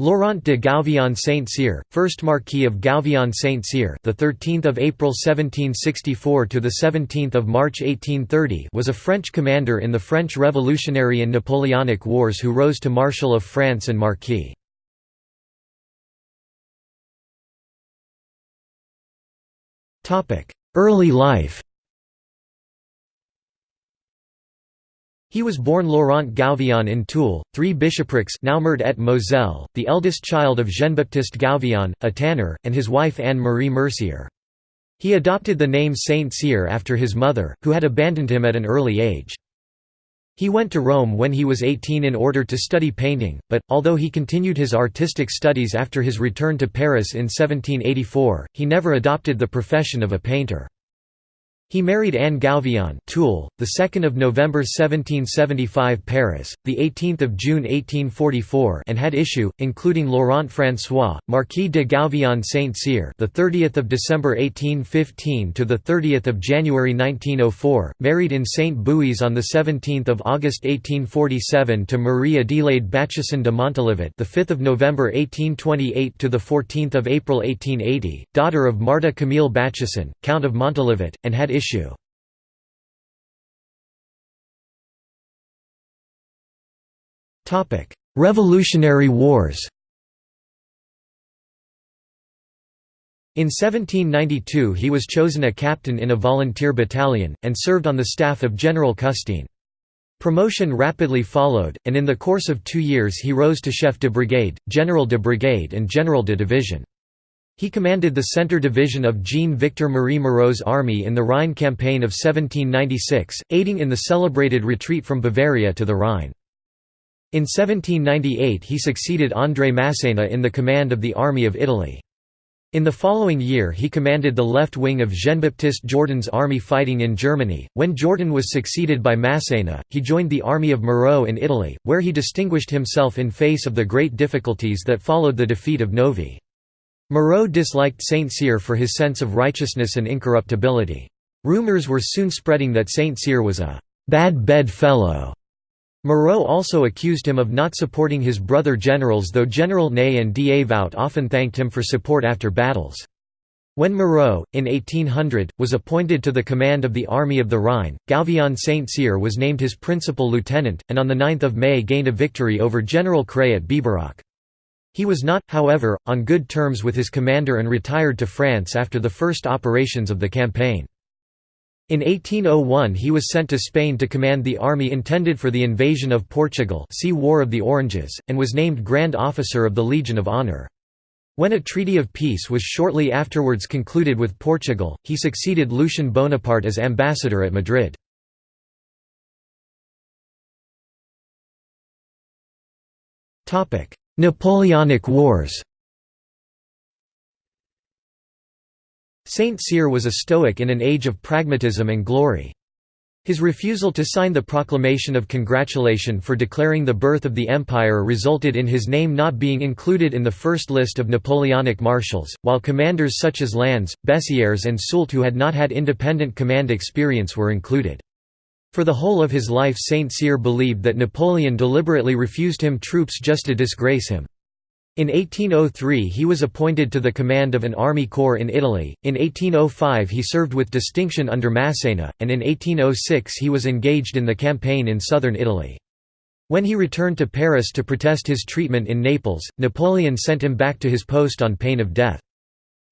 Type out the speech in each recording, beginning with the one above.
Laurent de Gouvion Saint-Cyr, first Marquis of Gouvion Saint-Cyr, the 13th of April 1764 to the 17th of March 1830, was a French commander in the French Revolutionary and Napoleonic Wars who rose to Marshal of France and Marquis. Topic: Early life. He was born Laurent Gouvion in Toul, three bishoprics now Meurthe et Moselle, the eldest child of Jean-Baptiste Gouvion, a tanner, and his wife Anne-Marie Mercier. He adopted the name Saint-Cyr after his mother, who had abandoned him at an early age. He went to Rome when he was 18 in order to study painting, but, although he continued his artistic studies after his return to Paris in 1784, he never adopted the profession of a painter. He married Anne Gouvion Toul, the 2nd of November 1775 Paris, the 18th of June 1844 and had issue, including Laurent François, Marquis de Gouvion Saint-Cyr the 30th of December 1815 to the 30th of January 1904, married in Saint Beuys on the 17th of August 1847 to Marie Adelaide Bachasson de Montalivet the 5th of November 1828 to the 14th of April 1880, daughter of Marta Camille Bachasson, Count of Montalivet, and had issue. Revolutionary Wars In 1792 he was chosen a captain in a volunteer battalion, and served on the staff of General Custine. Promotion rapidly followed, and in the course of two years he rose to chef de brigade, general de brigade and general de division. He commanded the Centre Division of Jean-Victor Marie Moreau's army in the Rhine campaign of 1796, aiding in the celebrated retreat from Bavaria to the Rhine. In 1798 he succeeded André Masséna in the command of the Army of Italy. In the following year he commanded the left wing of Jean-Baptiste Jourdan's army fighting in Germany. When Jourdan was succeeded by Masséna, he joined the army of Moreau in Italy, where he distinguished himself in face of the great difficulties that followed the defeat of Novi. Moreau disliked Saint-Cyr for his sense of righteousness and incorruptibility. Rumors were soon spreading that Saint-Cyr was a «bad bed fellow». Moreau also accused him of not supporting his brother generals though General Ney and Davout often thanked him for support after battles. When Moreau, in 1800, was appointed to the command of the Army of the Rhine, Gouvion Saint-Cyr was named his principal lieutenant, and on 9 May gained a victory over General Kray at Biberach. He was not, however, on good terms with his commander and retired to France after the first operations of the campaign. In 1801 he was sent to Spain to command the army intended for the invasion of Portugal see War of the Oranges, and was named Grand Officer of the Legion of Honour. When a treaty of peace was shortly afterwards concluded with Portugal, he succeeded Lucien Bonaparte as ambassador at Madrid. Napoleonic Wars Saint-Cyr was a Stoic in an age of pragmatism and glory. His refusal to sign the proclamation of congratulation for declaring the birth of the empire resulted in his name not being included in the first list of Napoleonic marshals, while commanders such as Lannes, Bessières and Soult who had not had independent command experience were included. For the whole of his life Saint-Cyr believed that Napoleon deliberately refused him troops just to disgrace him. In 1803 he was appointed to the command of an army corps in Italy, in 1805 he served with distinction under Masséna, and in 1806 he was engaged in the campaign in southern Italy. When he returned to Paris to protest his treatment in Naples, Napoleon sent him back to his post on pain of death.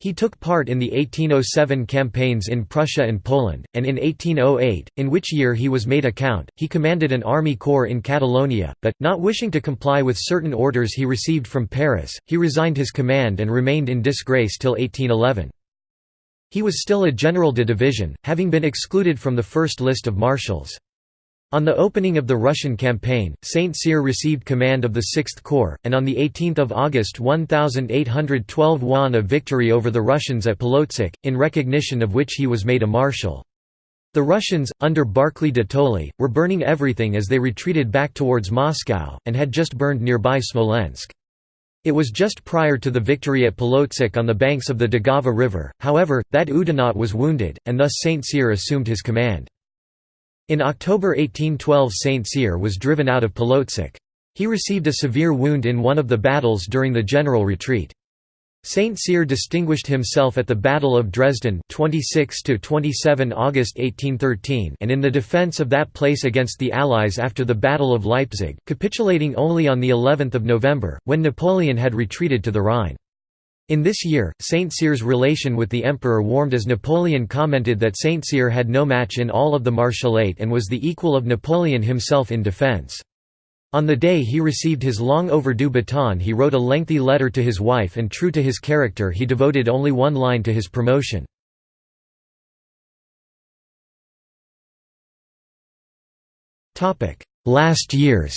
He took part in the 1807 campaigns in Prussia and Poland, and in 1808, in which year he was made a count, he commanded an army corps in Catalonia, but, not wishing to comply with certain orders he received from Paris, he resigned his command and remained in disgrace till 1811. He was still a general de division, having been excluded from the first list of marshals. On the opening of the Russian campaign, Saint-Cyr received command of the 6th Corps, and on 18 August 1812 won a victory over the Russians at Polotsk, in recognition of which he was made a marshal. The Russians, under Barclay de Tolly, were burning everything as they retreated back towards Moscow, and had just burned nearby Smolensk. It was just prior to the victory at Polotsk on the banks of the Daugava River, however, that Oudinot was wounded, and thus Saint-Cyr assumed his command. In October 1812 Saint-Cyr was driven out of Polotsk. He received a severe wound in one of the battles during the general retreat. Saint Cyr distinguished himself at the Battle of Dresden 26 August 1813 and in the defence of that place against the Allies after the Battle of Leipzig, capitulating only on of November, when Napoleon had retreated to the Rhine. In this year, Saint Cyr's relation with the emperor warmed as Napoleon commented that Saint Cyr had no match in all of the Marshalate and was the equal of Napoleon himself in defence. On the day he received his long overdue baton he wrote a lengthy letter to his wife and true to his character he devoted only one line to his promotion. Last years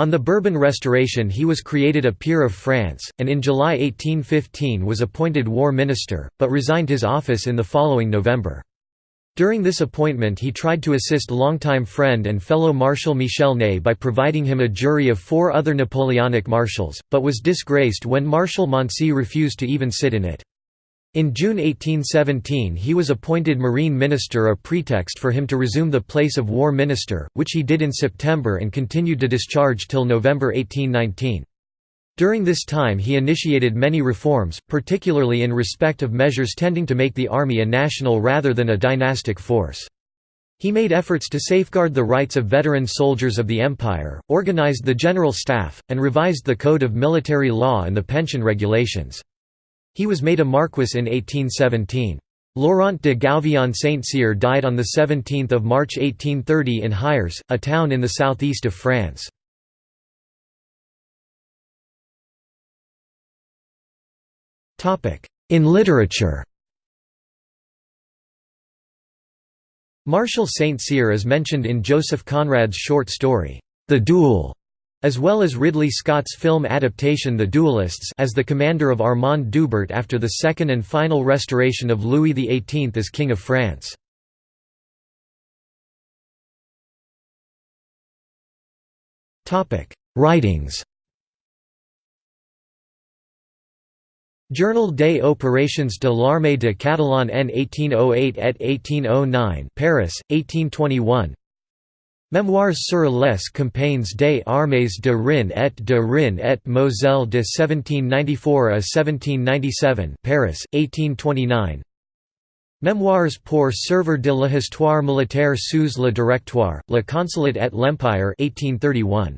On the Bourbon Restoration he was created a peer of France, and in July 1815 was appointed war minister, but resigned his office in the following November. During this appointment he tried to assist longtime friend and fellow Marshal Michel Ney by providing him a jury of four other Napoleonic marshals, but was disgraced when Marshal Moncey refused to even sit in it. In June 1817 he was appointed Marine Minister a pretext for him to resume the place of War Minister, which he did in September and continued to discharge till November 1819. During this time he initiated many reforms, particularly in respect of measures tending to make the army a national rather than a dynastic force. He made efforts to safeguard the rights of veteran soldiers of the empire, organized the general staff, and revised the code of military law and the pension regulations. He was made a marquis in 1817. Laurent de Gouvion Saint-Cyr died on 17 March 1830 in Hyères, a town in the southeast of France. In literature Marshal St. Cyr is mentioned in Joseph Conrad's short story, The Duel, as well as Ridley Scott's film adaptation The Duelists as the commander of Armand d'Hubert after the second and final restoration of Louis XVIII as King of France. Writings Journal des opérations de l'armée de Catalan en 1808 et 1809 Paris, 1821 Mémoires sur les campagnes des armées de Rhin et de Rhin et Moselle de 1794 à 1797 Paris, 1829 Mémoires pour servir de l'histoire militaire sous le directoire, le consulat et l'empire 1831